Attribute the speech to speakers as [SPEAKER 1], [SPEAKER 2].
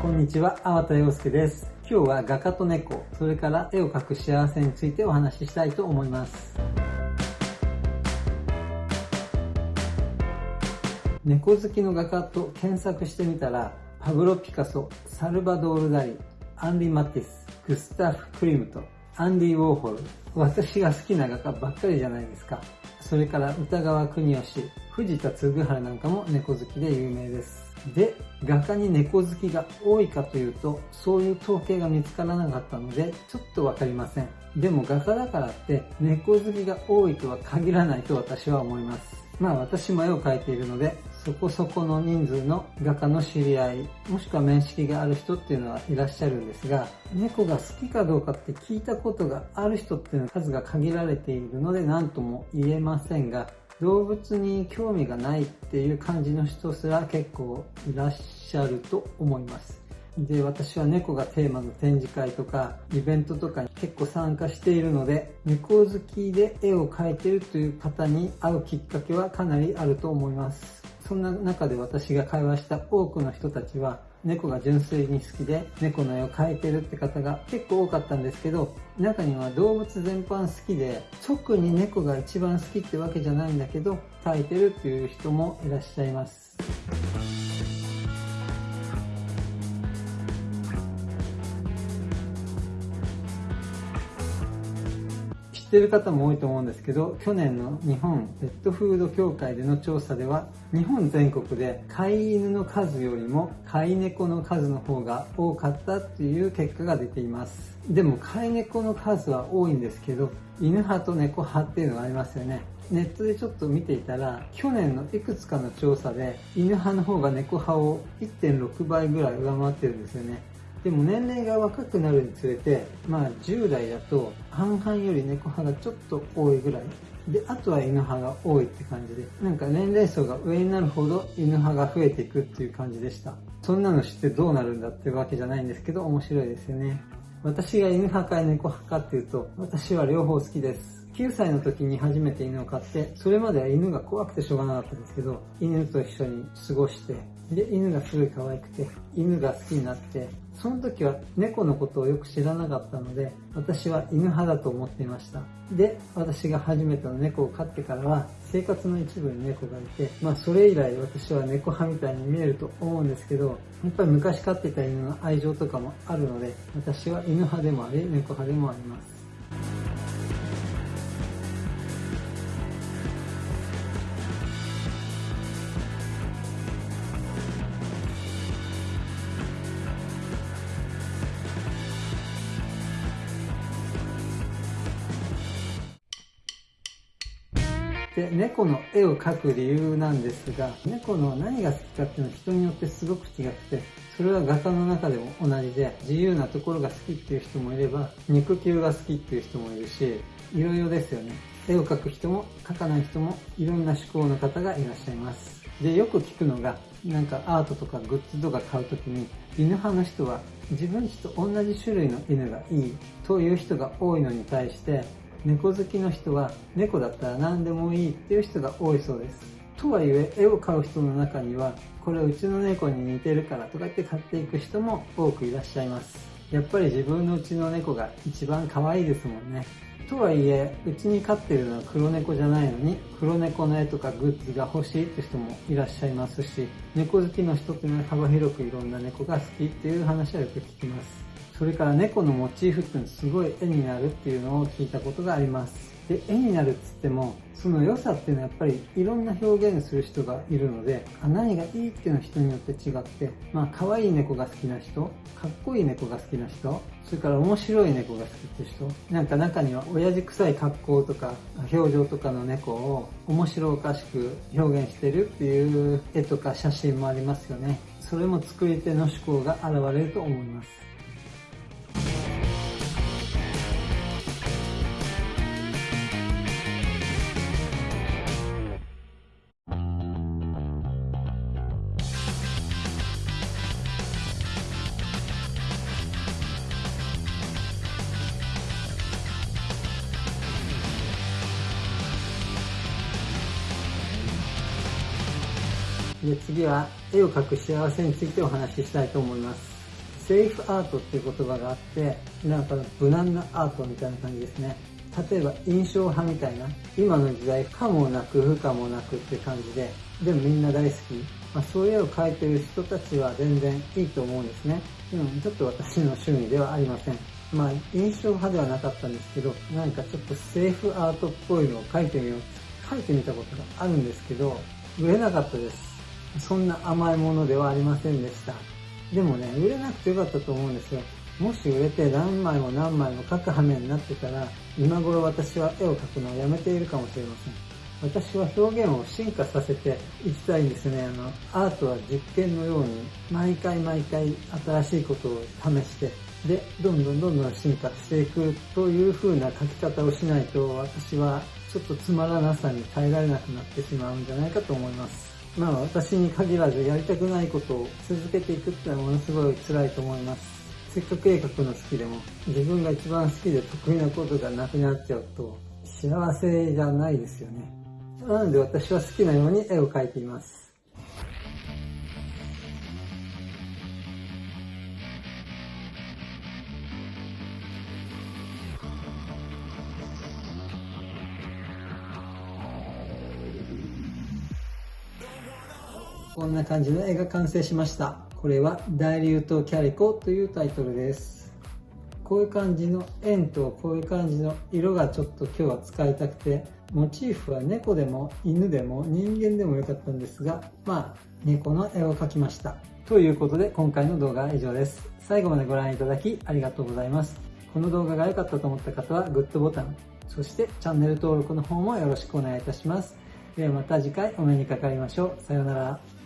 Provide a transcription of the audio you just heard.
[SPEAKER 1] こんにちは、粟田洋介です。今日は画家と猫、それから絵を描く幸せについてお話ししたいと思います。猫好きの画家と検索してみたら、パブロ・ピカソ、サルバドール・ダリ、アンディ・マティス、グスタフ・クリムト、アンディ・ウォーホル、私が好きな画家ばっかりじゃないですか。それから歌川国義、藤田嗣治なんかも猫好きで有名です。で、画家に猫好きが多いかというと、そういう統計が見つからなかったので、ちょっとわかりません。でも画家だからって猫好きが多いとは限らないと私は思います。まあ私も絵を描いているので、そこそこの人数の画家の知り合い、もしくは面識がある人っていうのはいらっしゃるんですが、猫が好きかどうかって聞いたことがある人っていうのは数が限られているので何とも言えませんが、動物に興味がないっていう感じの人すら結構いらっしゃると思います。で、私は猫がテーマの展示会とかイベントとかに結構参加しているので、猫好きで絵を描いてるという方に会うきっかけはかなりあると思います。そんな中で私が会話した多くの人たちは猫が純粋に好きで猫の絵を描いてるって方が結構多かったんですけど中には動物全般好きで特に猫が一番好きってわけじゃないんだけど描いてるっていう人もいらっしゃいます。ってる方も多いと思うんですけど、去年の日本ペットフード協会での調査では、日本全国で飼い犬の数よりも飼い猫の数の方が多かったっていう結果が出ています。でも飼い猫の数は多いんですけど、犬派と猫派っていうのがありますよね。ネットでちょっと見ていたら、去年のいくつかの調査で、犬派の方が猫派を1.6倍ぐらい上回ってるんですよね。でも年齢が若くなるにつれて、まあ10代だと半々より猫派がちょっと多いぐらい。で、あとは犬派が多いって感じで、なんか年齢層が上になるほど犬派が増えていくっていう感じでした。そんなの知ってどうなるんだってわけじゃないんですけど、面白いですよね。私が犬派か猫派かっていうと、私は両方好きです。9歳の時に初めて犬を飼って、それまでは犬が怖くてしょうがなかったんですけど、犬と一緒に過ごして、で、犬がすごい可愛くて、犬が好きになって、その時は猫のことをよく知らなかったので、私は犬派だと思っていました。で、私が初めての猫を飼ってからは、生活の一部に猫がいて、まあそれ以来私は猫派みたいに見えると思うんですけど、やっぱり昔飼ってた犬の愛情とかもあるので、私は犬派でもあり、猫派でもあります。で、猫の絵を描く理由なんですが、猫の何が好きかっていうのは人によってすごく違って、それは画家の中でも同じで、自由なところが好きっていう人もいれば、肉球が好きっていう人もいるし、いろいろですよね。絵を描く人も描かない人もいろんな思考の方がいらっしゃいます。で、よく聞くのが、なんかアートとかグッズとか買うときに、犬派の人は自分ちと同じ種類の犬がいいという人が多いのに対して、猫好きの人は猫だったら何でもいいっていう人が多いそうです。とはいえ、絵を買う人の中には、これうちの猫に似てるからとかって買っていく人も多くいらっしゃいます。やっぱり自分のうちの猫が一番可愛いですもんね。とはいえ、うちに飼ってるのは黒猫じゃないのに、黒猫の絵とかグッズが欲しいって人もいらっしゃいますし、猫好きの人っていうのは幅広くいろんな猫が好きっていう話はよく聞きます。それから猫のモチーフっていうのすごい絵になるっていうのを聞いたことがあります。で、絵になるっつっても、その良さっていうのはやっぱりいろんな表現する人がいるので、何がいいっていうのは人によって違って、まあ可愛い猫が好きな人、かっこいい猫が好きな人、それから面白い猫が好きって人、なんか中には親父臭い格好とか表情とかの猫を面白おかしく表現してるっていう絵とか写真もありますよね。それも作り手の思考が現れると思います。で次は絵を描く幸せについてお話ししたいと思います。セーフアートっていう言葉があって、なんか無難なアートみたいな感じですね。例えば印象派みたいな、今の時代可もなく不可もなくって感じで、でもみんな大好き。まあ、そういう絵を描いてる人たちは全然いいと思うんですね。でもちょっと私の趣味ではありません。まあ印象派ではなかったんですけど、なんかちょっとセーフアートっぽいのを描いてみよう。描いてみたことがあるんですけど、売れなかったです。そんな甘いものではありませんでした。でもね、売れなくてよかったと思うんですよ。もし売れて何枚も何枚も描く羽目になってたら、今頃私は絵を描くのをやめているかもしれません。私は表現を進化させていきたいんですね。あの、アートは実験のように、毎回毎回新しいことを試して、で、どんどんどんどん進化していくという風な描き方をしないと、私はちょっとつまらなさに耐えられなくなってしまうんじゃないかと思います。まあ私に限らずやりたくないことを続けていくってのはものすごい辛いと思います。せっかく絵描くの好きでも自分が一番好きで得意なことがなくなっちゃうと幸せじゃないですよね。なので私は好きなように絵を描いています。こんな感じの絵が完成しました。これは大竜とキャリコというタイトルです。こういう感じの円とこういう感じの色がちょっと今日は使いたくて、モチーフは猫でも犬でも人間でもよかったんですが、まあ猫の絵を描きました。ということで今回の動画は以上です。最後までご覧いただきありがとうございます。この動画が良かったと思った方はグッドボタン、そしてチャンネル登録の方もよろしくお願いいたします。ではまた次回お目にかかりましょう。さようなら。